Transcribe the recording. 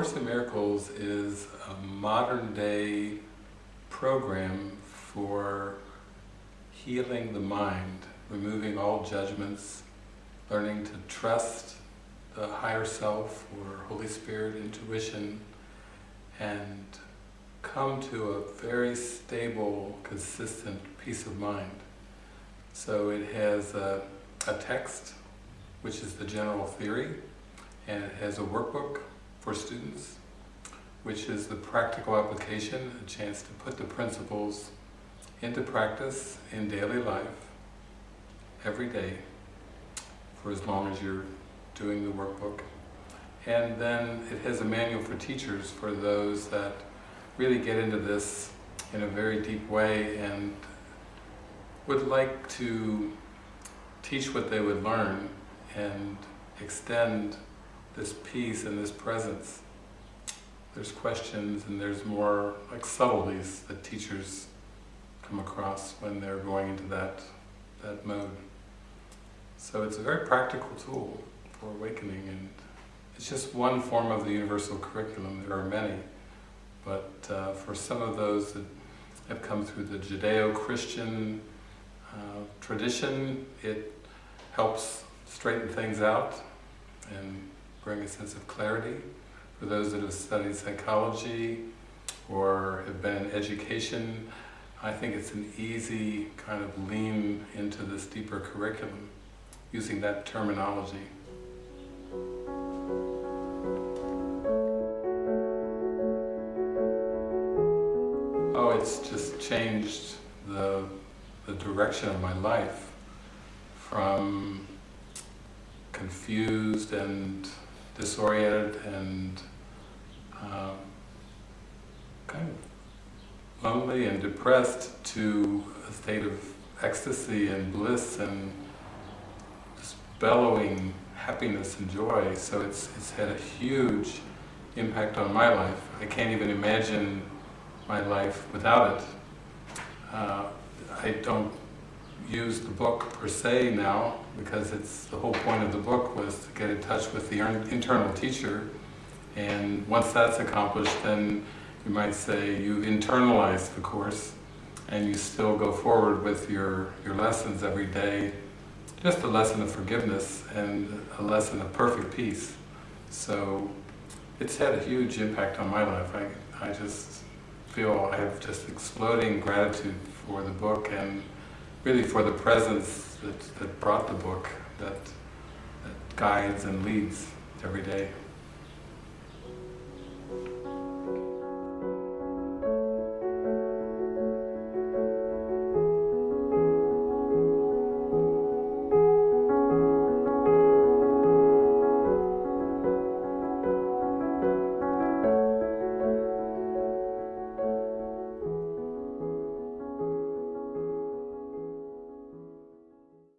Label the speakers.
Speaker 1: Course in Miracles is a modern day program for healing the mind, removing all judgments, learning to trust the higher self or Holy Spirit intuition and come to a very stable, consistent peace of mind. So it has a, a text, which is the general theory, and it has a workbook for students, which is the practical application, a chance to put the principles into practice in daily life, every day, for as long as you're doing the workbook. And then it has a manual for teachers for those that really get into this in a very deep way and would like to teach what they would learn and extend this peace and this presence. There's questions and there's more like subtleties that teachers come across when they're going into that, that mode. So it's a very practical tool for awakening and it's just one form of the universal curriculum. There are many, but uh, for some of those that have come through the Judeo-Christian uh, tradition, it helps straighten things out and bring a sense of clarity. For those that have studied psychology or have been in education, I think it's an easy kind of lean into this deeper curriculum using that terminology. Oh, it's just changed the, the direction of my life from confused and disoriented and um, kind of lonely and depressed to a state of ecstasy and bliss and just bellowing happiness and joy. So it's, it's had a huge impact on my life. I can't even imagine my life without it. Uh, I don't use the book per se now because it's the whole point of the book was to get in touch with the internal teacher and once that's accomplished then you might say you've internalized the course and you still go forward with your, your lessons every day just a lesson of forgiveness and a lesson of perfect peace. So it's had a huge impact on my life. I, I just feel I have just exploding gratitude for the book and really for the presence that, that brought the book, that, that guides and leads every day.